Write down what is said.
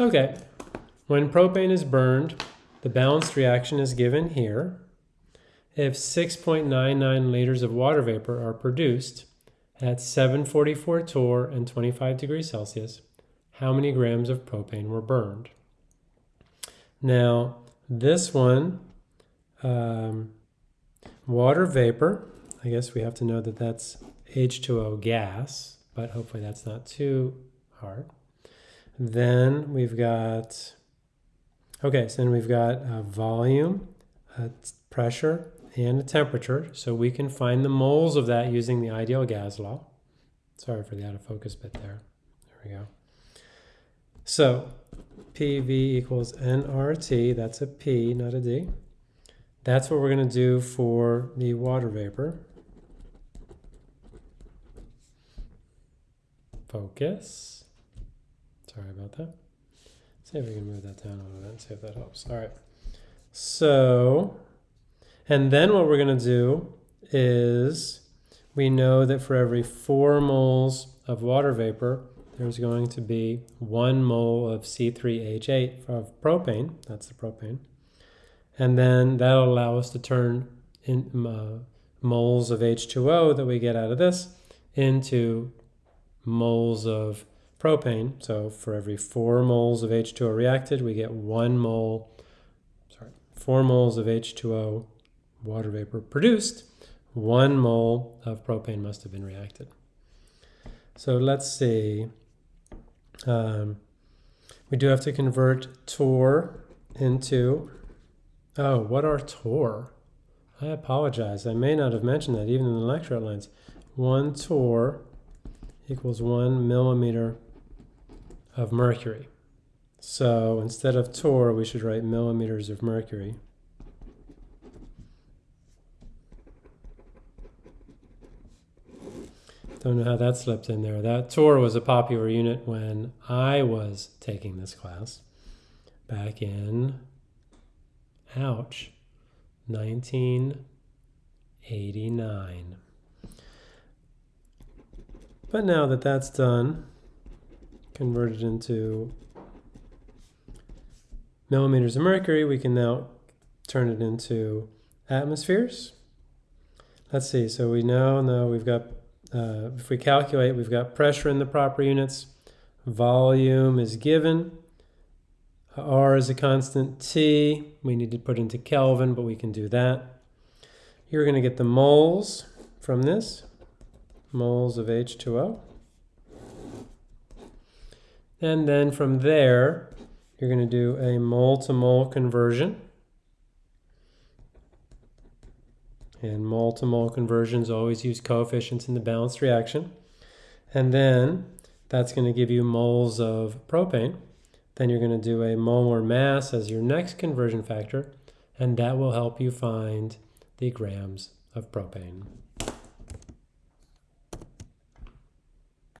Okay, when propane is burned, the balanced reaction is given here. If 6.99 liters of water vapor are produced at 744 torr and 25 degrees Celsius, how many grams of propane were burned? Now, this one, um, water vapor, I guess we have to know that that's H2O gas, but hopefully that's not too hard. Then we've got, okay, so then we've got a volume, a pressure, and a temperature. So we can find the moles of that using the ideal gas law. Sorry for the out of focus bit there. There we go. So PV equals nRT, that's a P, not a D. That's what we're going to do for the water vapor. Focus. Sorry about that. See if we can move that down a little bit and see if that helps. All right. So, and then what we're going to do is we know that for every four moles of water vapor, there's going to be one mole of C3H8 of propane. That's the propane. And then that'll allow us to turn in, uh, moles of H2O that we get out of this into moles of propane. So for every four moles of H2O reacted, we get one mole, sorry, four moles of H2O water vapor produced, one mole of propane must have been reacted. So let's see. Um, we do have to convert torr into, oh, what are torr? I apologize. I may not have mentioned that even in the lecture outlines. One torr equals one millimeter of mercury. So instead of torr, we should write millimeters of mercury. Don't know how that slipped in there. That torr was a popular unit when I was taking this class back in, ouch, 1989. But now that that's done, converted into millimeters of mercury, we can now turn it into atmospheres. Let's see, so we know now we've got uh, if we calculate, we've got pressure in the proper units, volume is given, R is a constant, T, we need to put into Kelvin, but we can do that. You're going to get the moles from this, moles of H2O. And then from there, you're going to do a mole-to-mole conversion. And mole-to-mole -mole conversions always use coefficients in the balanced reaction. And then that's going to give you moles of propane. Then you're going to do a molar mass as your next conversion factor, and that will help you find the grams of propane.